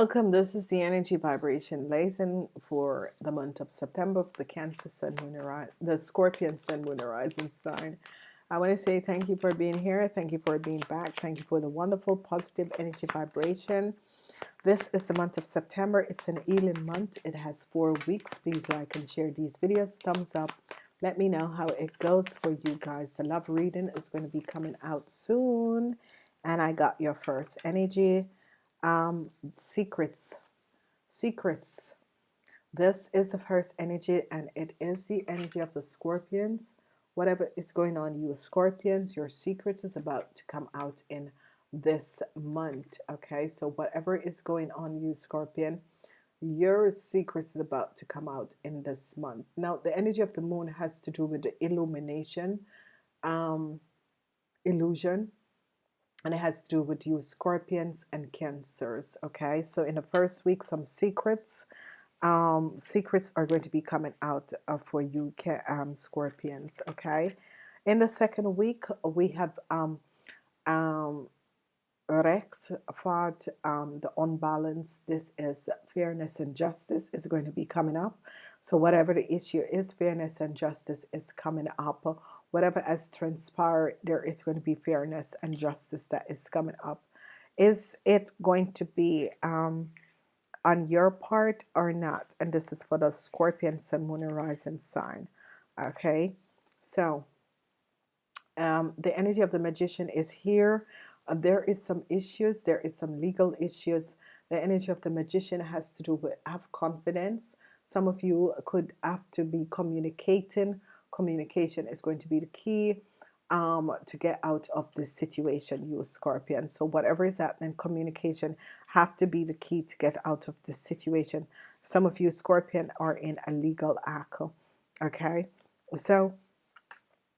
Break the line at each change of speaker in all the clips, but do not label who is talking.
Welcome. This is the energy vibration lesson for the month of September for the Cancer Sun Moon the Scorpion Sun Moon Horizon sign. I want to say thank you for being here. Thank you for being back. Thank you for the wonderful positive energy vibration. This is the month of September. It's an Elin month. It has four weeks. Please like and share these videos. Thumbs up. Let me know how it goes for you guys. The love reading is going to be coming out soon. And I got your first energy um, secrets secrets. This is the first energy and it is the energy of the scorpions. Whatever is going on you scorpions your secret is about to come out in this month okay? So whatever is going on you scorpion your secret is about to come out in this month. Now the energy of the moon has to do with the illumination um illusion and it has to do with you scorpions and cancers okay? So in the first week some secrets um, secrets are going to be coming out uh, for you um, scorpions okay? In the second week we have um, um, Recht, Fart, um, the unbalance this is fairness and justice is going to be coming up. So whatever the issue is fairness and justice is coming up whatever has transpired there is going to be fairness and justice that is coming up. Is it going to be um, on your part or not? And this is for the Scorpion Sun Moon Horizon sign okay? So um, the energy of the magician is here. Uh, there is some issues there is some legal issues. The energy of the magician has to do with have confidence. Some of you could have to be communicating communication is going to be the key um, to get out of this situation you scorpion. So whatever is happening communication have to be the key to get out of this situation. Some of you scorpion are in a legal act okay? So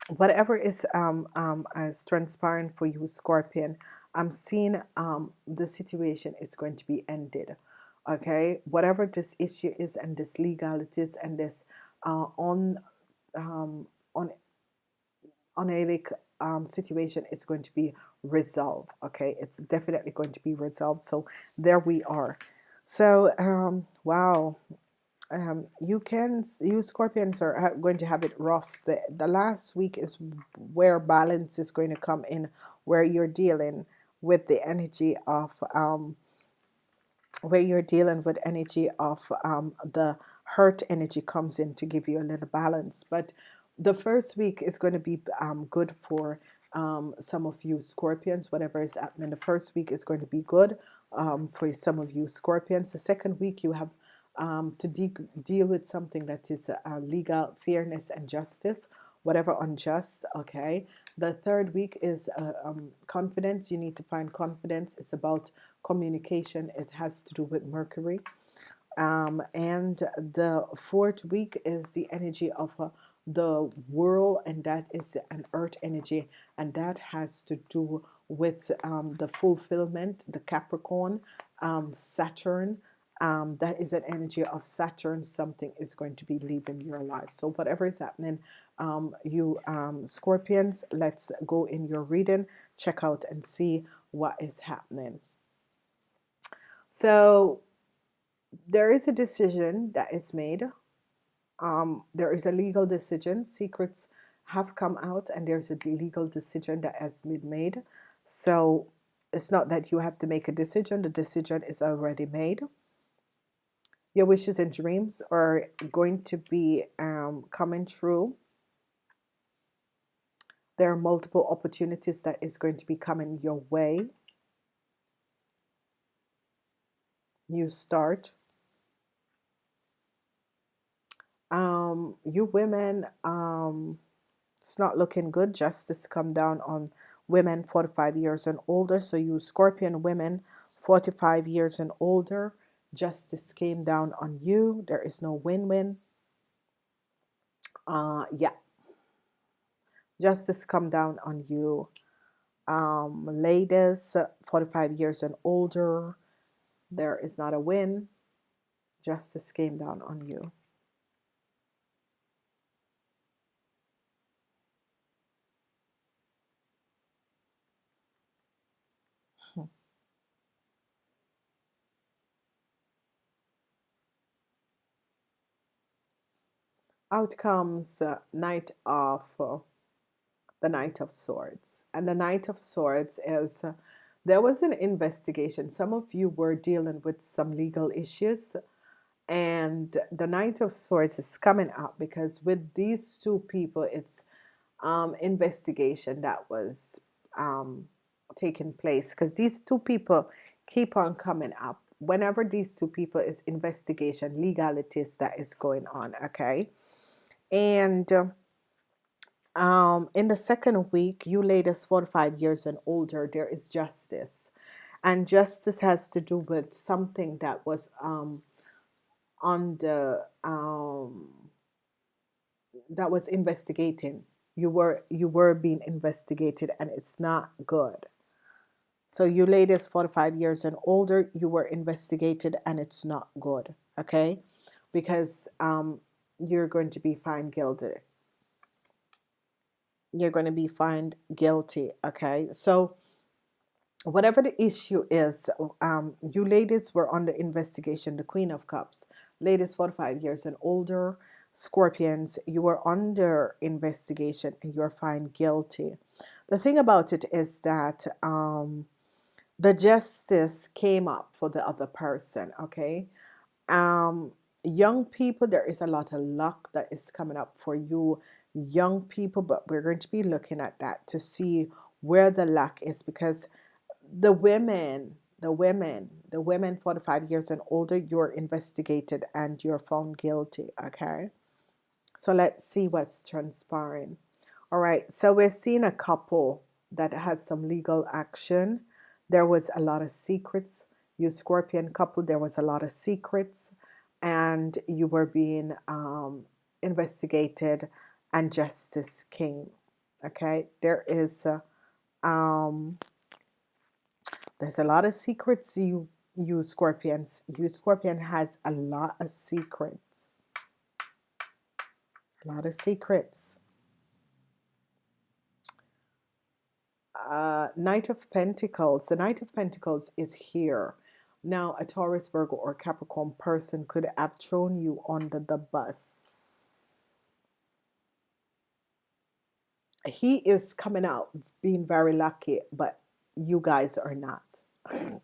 whatever is um, um, as transparent for you scorpion I'm seeing um, the situation is going to be ended okay? Whatever this issue is and this legalities and this uh, on um, on on a um, situation it's going to be resolved okay? It's definitely going to be resolved so there we are. So um, wow. Um, you can you scorpions are going to have it rough. The, the last week is where balance is going to come in where you're dealing with the energy of um, where you're dealing with energy of um, the hurt energy comes in to give you a little balance. But the first week is going to be um, good for um, some of you scorpions whatever is happening the first week is going to be good um, for some of you scorpions. The second week you have um, to de deal with something that is uh, legal fairness and justice whatever unjust okay? The third week is uh, um, confidence. You need to find confidence. It's about communication. It has to do with Mercury um, and the fourth week is the energy of uh, the world and that is an earth energy and that has to do with um, the fulfillment the Capricorn um, Saturn. Um, that is an energy of Saturn. Something is going to be leaving your life. So whatever is happening um, you um, scorpions let's go in your reading check out and see what is happening. So there is a decision that is made. Um, there is a legal decision. Secrets have come out and there's a legal decision that has been made. So it's not that you have to make a decision. The decision is already made. Your wishes and dreams are going to be um, coming true. There are multiple opportunities that is going to be coming your way. New start um, you women um, it's not looking good justice come down on women 45 years and older. So you scorpion women 45 years and older justice came down on you. There is no win-win. Uh yeah. Justice come down on you. Um ladies 45 years and older there is not a win. Justice came down on you out comes uh, Knight of uh, the Knight of Swords, and the Knight of Swords is uh, there was an investigation. Some of you were dealing with some legal issues, and the Knight of Swords is coming up because with these two people, it's um, investigation that was um, taking place. Because these two people keep on coming up. Whenever these two people is investigation legalities that is going on okay and um, in the second week you ladies 45 years and older there is justice. And justice has to do with something that was um, on the um, that was investigating. You were you were being investigated and it's not good. So you ladies 45 years and older you were investigated and it's not good okay? Because um, you're going to be found guilty. You're going to be found guilty okay? So whatever the issue is um, you ladies were under investigation the queen of cups. Ladies 45 years and older scorpions you were under investigation and you're found guilty. The thing about it is that um, the justice came up for the other person okay? Um young people there is a lot of luck that is coming up for you young people but we're going to be looking at that to see where the luck is because the women the women the women 45 years and older you're investigated and you're found guilty okay? So let's see what's transpiring. All right so we're seeing a couple that has some legal action. There was a lot of secrets. You scorpion couple there was a lot of secrets and you were being um, investigated and justice came okay there is a, um, there's a lot of secrets you you scorpions you scorpion has a lot of secrets a lot of secrets uh, Knight of Pentacles. The Knight of Pentacles is here. Now, a Taurus, Virgo, or Capricorn person could have thrown you under the bus. He is coming out being very lucky, but you guys are not.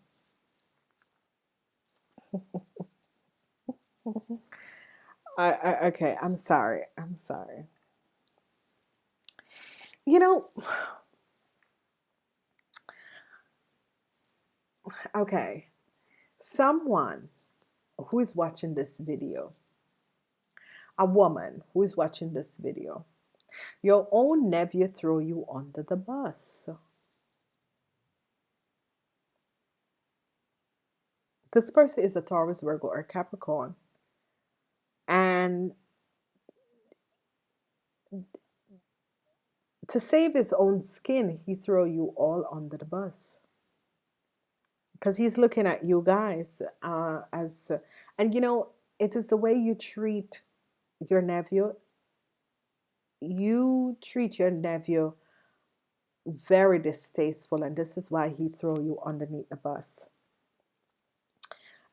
I, I, okay, I'm sorry. I'm sorry. You know, okay, someone who is watching this video, a woman who is watching this video, your own nephew throw you under the bus. This person is a Taurus, Virgo, or Capricorn. And to save his own skin, he throw you all under the bus because he's looking at you guys uh, as and you know it is the way you treat your nephew. You treat your nephew very distasteful and this is why he throw you underneath the bus.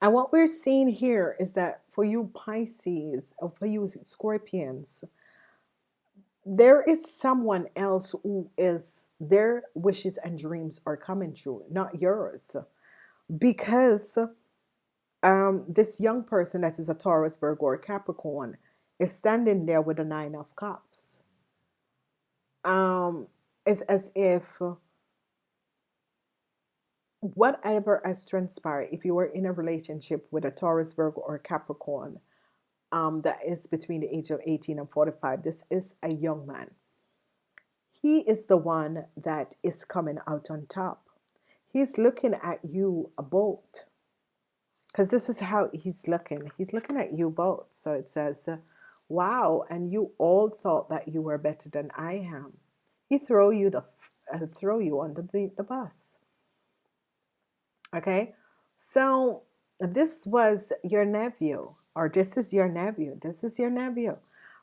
And what we're seeing here is that for you Pisces or for you Scorpions there is someone else who is their wishes and dreams are coming true not yours because um, this young person that is a Taurus, Virgo, or Capricorn is standing there with a Nine of Cups. Um, it's as if whatever has transpired, if you were in a relationship with a Taurus, Virgo, or Capricorn, um, that is between the age of 18 and 45, this is a young man. He is the one that is coming out on top he's looking at you both because this is how he's looking. He's looking at you both. So it says wow and you all thought that you were better than I am. He throw you the uh, throw you under the, the bus. Okay? So this was your nephew or this is your nephew. This is your nephew.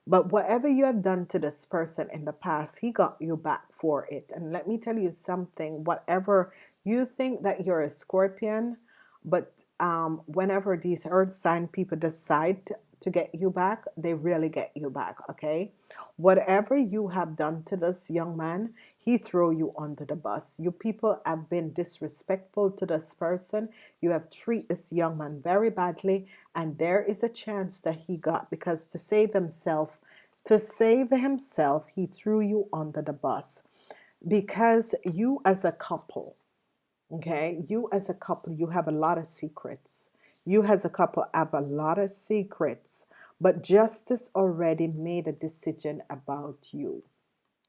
But whatever you have done to this person in the past, he got you back for it. And let me tell you something, whatever you think that you're a scorpion, but um, whenever these earth sign people decide to get you back, they really get you back, okay? Whatever you have done to this young man, he throw you under the bus. You people have been disrespectful to this person. You have treated this young man very badly, and there is a chance that he got because to save himself, to save himself, he threw you under the bus because you as a couple Okay, you as a couple, you have a lot of secrets. You as a couple have a lot of secrets, but justice already made a decision about you.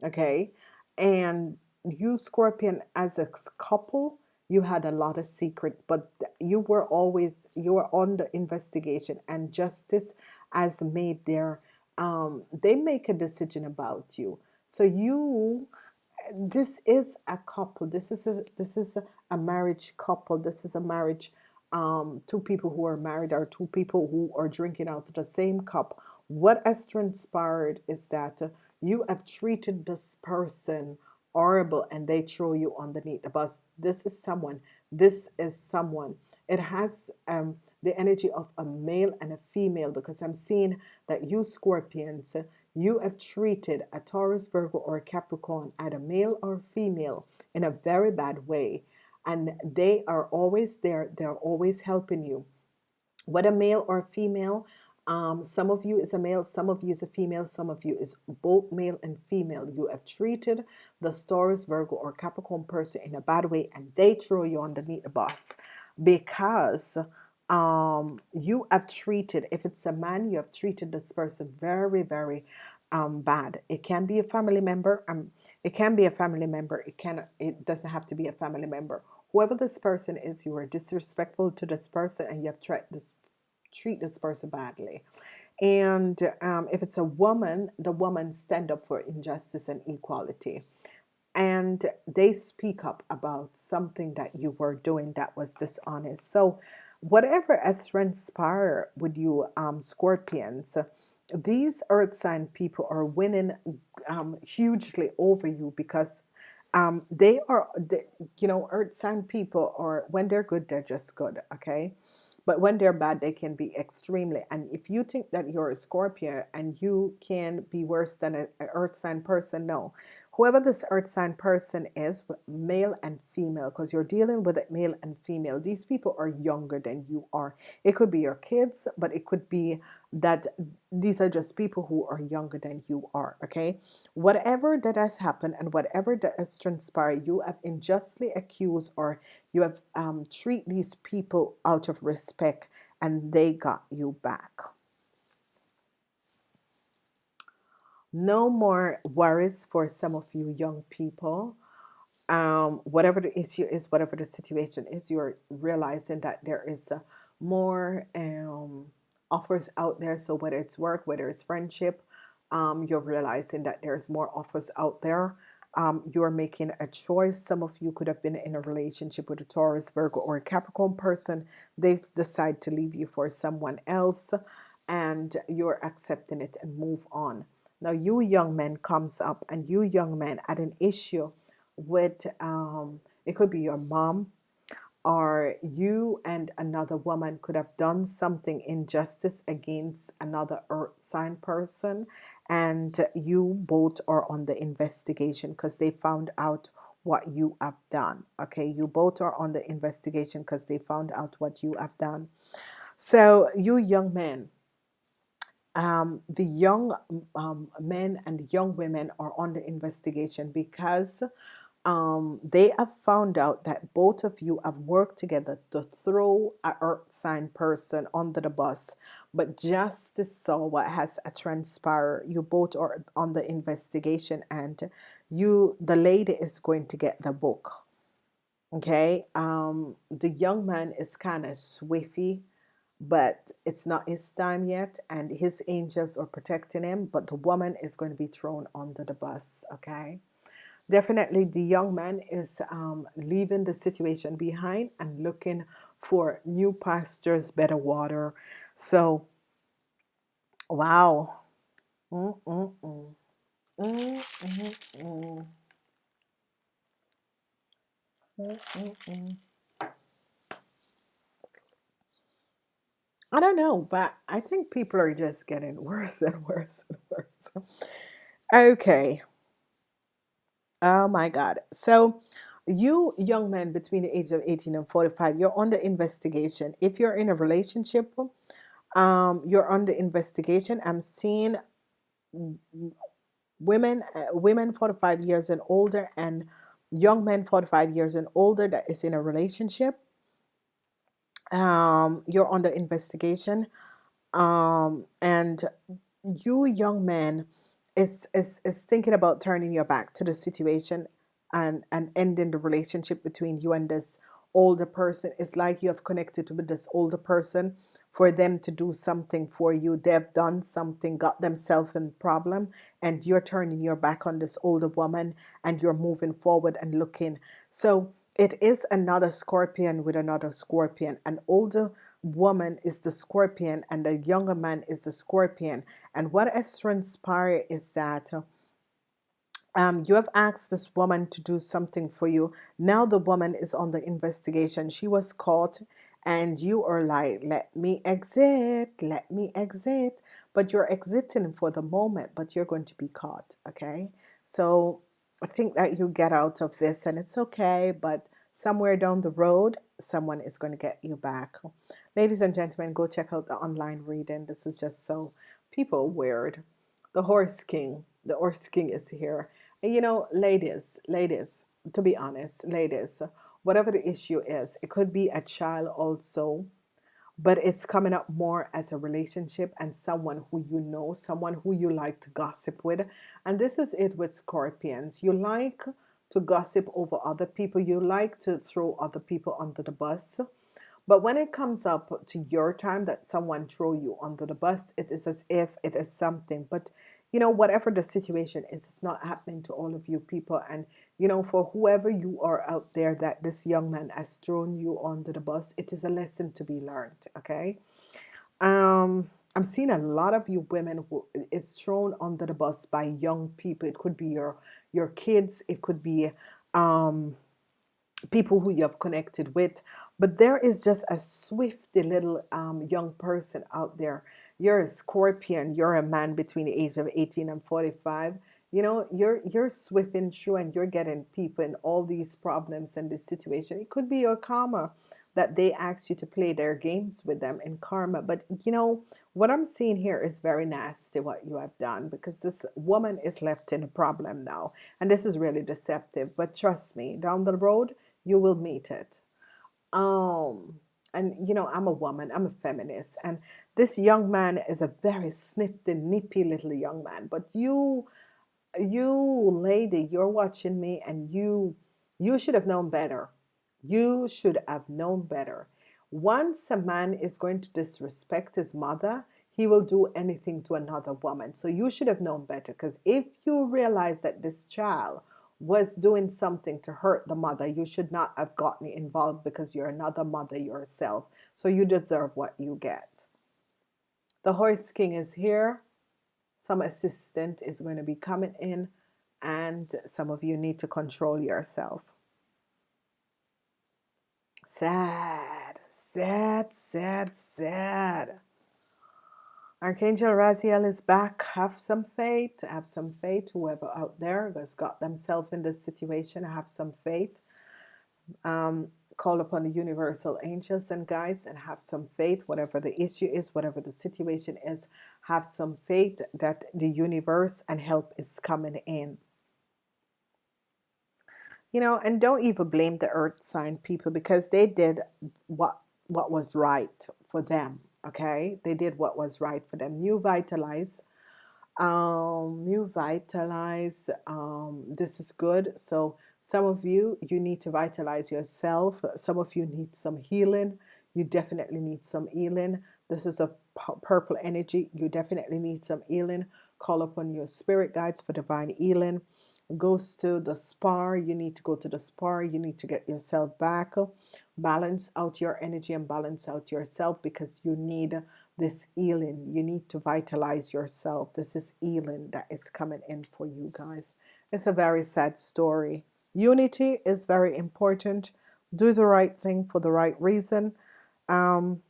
Okay, and you, Scorpion, as a couple, you had a lot of secret, but you were always you were on the investigation, and justice has made their um, they make a decision about you. So you this is a couple this is a this is a, a marriage couple. This is a marriage um, two people who are married or two people who are drinking out of the same cup. What has transpired is that you have treated this person horrible and they throw you underneath the bus. This is someone this is someone. It has um, the energy of a male and a female because I'm seeing that you scorpions you have treated a Taurus, Virgo, or a Capricorn, either male or female, in a very bad way. And they are always there, they're always helping you. Whether male or female, um, some of you is a male, some of you is a female, some of you is both male and female. You have treated the Taurus, Virgo, or Capricorn person in a bad way, and they throw you underneath the bus because um, you have treated, if it's a man, you have treated this person very, very um, bad. It can be a family member. Um, it can be a family member. It can. It doesn't have to be a family member. Whoever this person is, you are disrespectful to this person, and you have tried this treat this person badly. And um, if it's a woman, the woman stand up for injustice and equality and they speak up about something that you were doing that was dishonest. So whatever has transpired with you um, scorpions these earth sign people are winning um, hugely over you because um, they are they, you know earth sign people are when they're good they're just good okay? But when they're bad they can be extremely and if you think that you're a Scorpio and you can be worse than an earth sign person no whoever this earth sign person is male and female because you're dealing with it male and female. These people are younger than you are. It could be your kids but it could be that these are just people who are younger than you are okay? Whatever that has happened and whatever that has transpired you have unjustly accused or you have um, treat these people out of respect and they got you back no more worries for some of you young people. Um, whatever the issue is whatever the situation is you're realizing that there is a more um, offers out there. So whether it's work whether it's friendship um, you're realizing that there's more offers out there. Um, you're making a choice. Some of you could have been in a relationship with a Taurus Virgo or a Capricorn person. They decide to leave you for someone else and you're accepting it and move on now you young men comes up and you young men had an issue with um, it could be your mom or you and another woman could have done something injustice against another earth sign person and you both are on the investigation because they found out what you have done okay? You both are on the investigation because they found out what you have done. So you young men um, the young um, men and young women are under investigation because um, they have found out that both of you have worked together to throw a earth sign person under the bus but justice saw what has a transpired you both are on the investigation and you the lady is going to get the book. Okay? Um, the young man is kind of swiffy but it's not his time yet and his angels are protecting him but the woman is going to be thrown under the bus okay definitely the young man is um, leaving the situation behind and looking for new pastures better water so wow mm -mm -mm. Mm -mm -mm. Mm -mm -mm. I don't know, but I think people are just getting worse and worse and worse. Okay. Oh my God. So, you young men between the age of 18 and 45, you're under investigation. If you're in a relationship, um, you're under investigation. I'm seeing women, uh, women 45 years and older, and young men 45 years and older that is in a relationship. Um, you're under investigation. Um, and you young man is, is is thinking about turning your back to the situation and and ending the relationship between you and this older person it's like you have connected with this older person for them to do something for you they've done something got themselves in problem and you're turning your back on this older woman and you're moving forward and looking so it is another scorpion with another scorpion an older woman is the scorpion and the younger man is the scorpion and what has transpired is that um, you have asked this woman to do something for you. Now the woman is on the investigation. She was caught and you are like, let me exit, let me exit. But you're exiting for the moment, but you're going to be caught. Okay. So I think that you get out of this and it's okay. But somewhere down the road, someone is going to get you back. Ladies and gentlemen, go check out the online reading. This is just so people weird. The Horse King. The Horse King is here and you know, ladies, ladies, to be honest, ladies, whatever the issue is, it could be a child also, but it's coming up more as a relationship and someone who you know, someone who you like to gossip with. And this is it with scorpions. You like to gossip over other people, you like to throw other people under the bus. But when it comes up to your time that someone throw you under the bus, it is as if it is something. But you know, whatever the situation is, it's not happening to all of you people. And, you know, for whoever you are out there that this young man has thrown you under the bus, it is a lesson to be learned. Okay. Um, I'm seeing a lot of you women who is thrown under the bus by young people. It could be your your kids. It could be um, people who you have connected with. But there is just a swifty little um, young person out there you're a scorpion you're a man between the age of 18 and 45 you know you're you're sweeping through and you're getting people in all these problems and this situation. It could be your karma that they ask you to play their games with them in karma. But you know what I'm seeing here is very nasty what you have done because this woman is left in a problem now. And this is really deceptive. But trust me down the road you will meet it. Um and you know I'm a woman. I'm a feminist. And this young man is a very snifty nippy little young man. But you you lady you're watching me and you you should have known better you should have known better once a man is going to disrespect his mother he will do anything to another woman so you should have known better because if you realize that this child was doing something to hurt the mother, you should not have gotten involved because you're another mother yourself. So you deserve what you get. The horse king is here. Some assistant is going to be coming in and some of you need to control yourself. Sad, sad, sad, sad. Archangel Raziel is back. Have some faith. Have some faith. Whoever out there has got themselves in this situation, have some faith. Um, call upon the universal angels and guides and have some faith. Whatever the issue is, whatever the situation is, have some faith that the universe and help is coming in. You know, and don't even blame the earth sign people because they did what what was right for them okay they did what was right for them new vitalize um new vitalize um this is good so some of you you need to vitalize yourself. Some of you need some healing. You definitely need some healing. This is a purple energy. You definitely need some healing. Call upon your spirit guides for divine healing. Goes to the spa. You need to go to the spa. You need to get yourself back. Balance out your energy and balance out yourself because you need this healing. You need to vitalize yourself. This is healing that is coming in for you guys. It's a very sad story unity is very important do the right thing for the right reason um,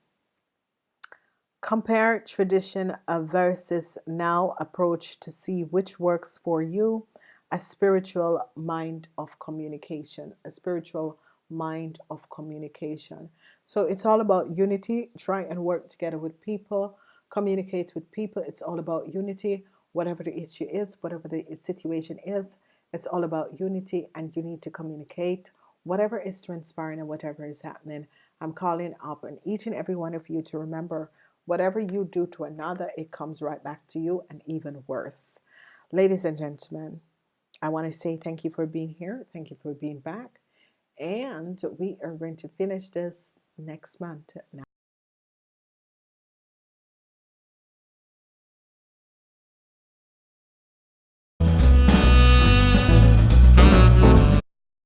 Compare tradition versus now approach to see which works for you. A spiritual mind of communication, a spiritual mind of communication. So it's all about unity. Try and work together with people, communicate with people. It's all about unity. Whatever the issue is, whatever the situation is, it's all about unity and you need to communicate whatever is transpiring and whatever is happening. I'm calling up and each and every one of you to remember Whatever you do to another, it comes right back to you and even worse. Ladies and gentlemen, I want to say thank you for being here. Thank you for being back. And we are going to finish this next month now.